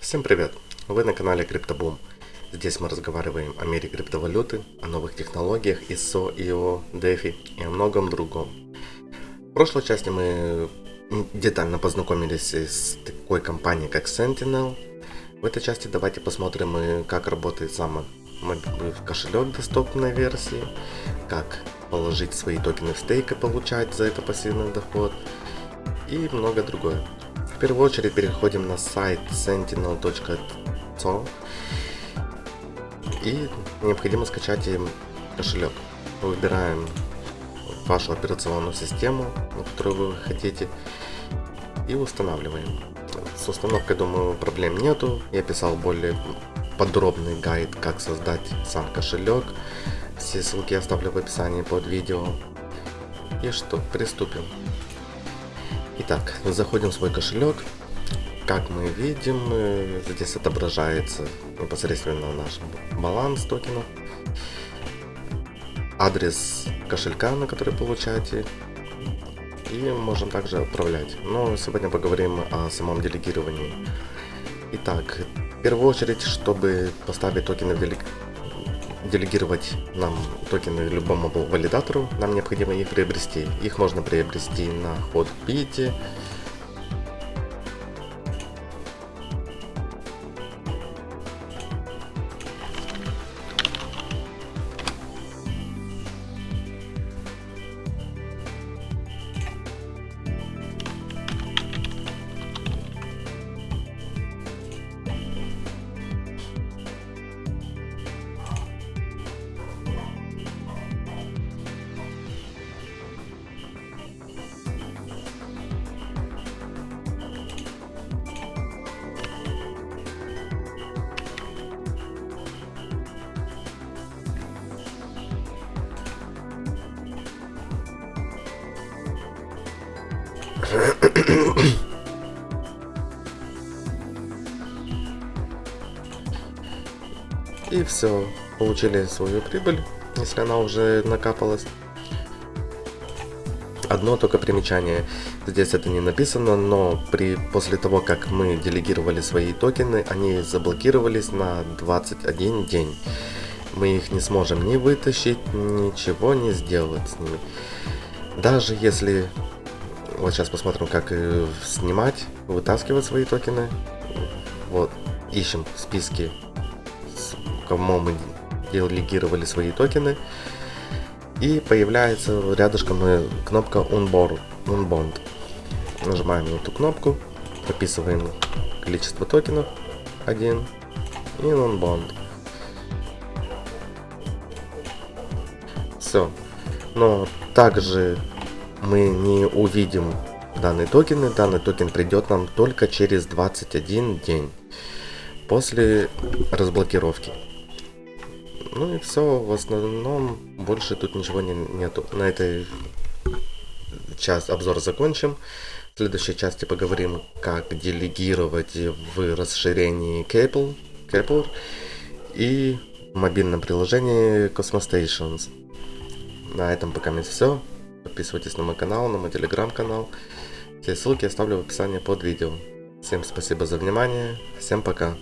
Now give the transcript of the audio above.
Всем привет! Вы на канале CryptoBoom. Здесь мы разговариваем о мире криптовалюты, о новых технологиях ISO, IO, DeFi и о многом другом. В прошлой части мы детально познакомились с такой компанией, как Sentinel. В этой части давайте посмотрим, э, как работает сам кошелек доступной версии, как положить свои токены в стейк и получать за это пассивный доход и много другое. Первую очередь переходим на сайт sentinel.co и необходимо скачать им кошелек. Выбираем вашу операционную систему, которую вы хотите, и устанавливаем. С установкой, думаю, проблем нету. Я писал более подробный гайд, как создать сам кошелек. Все ссылки оставлю в описании под видео. И что, приступим. Итак, заходим в свой кошелек. Как мы видим, э, здесь отображается непосредственно наш баланс токенов, адрес кошелька, на который получаете, и можем также отправлять. Но сегодня поговорим о самом делегировании. Итак, в первую очередь, чтобы поставить токены в делег... делегировать нам токены любому валидатору, нам необходимо их приобрести. Их можно приобрести на HotBit, И все, получили свою прибыль, если она уже накапалась. Одно только примечание, здесь это не написано, но при, после того, как мы делегировали свои токены, они заблокировались на 21 день. Мы их не сможем ни вытащить, ничего не сделать с ними. Даже если вот сейчас посмотрим, как э, снимать, вытаскивать свои токены. Вот, ищем в списке, кому мы делегировали свои токены. И появляется рядышком э, кнопка. Unbond. Нажимаем на эту кнопку, прописываем количество токенов 1 и Unbond. Все. Но также мы не увидим данные токены. Данный токен придет нам только через 21 день после разблокировки. Ну и все, в основном больше тут ничего не, нету. На этой час обзор закончим. В следующей части поговорим, как делегировать в расширении Capel, Capel и в мобильном приложении Cosmo Stations. На этом пока все. Подписывайтесь на мой канал, на мой телеграм-канал. Все ссылки оставлю в описании под видео. Всем спасибо за внимание. Всем пока.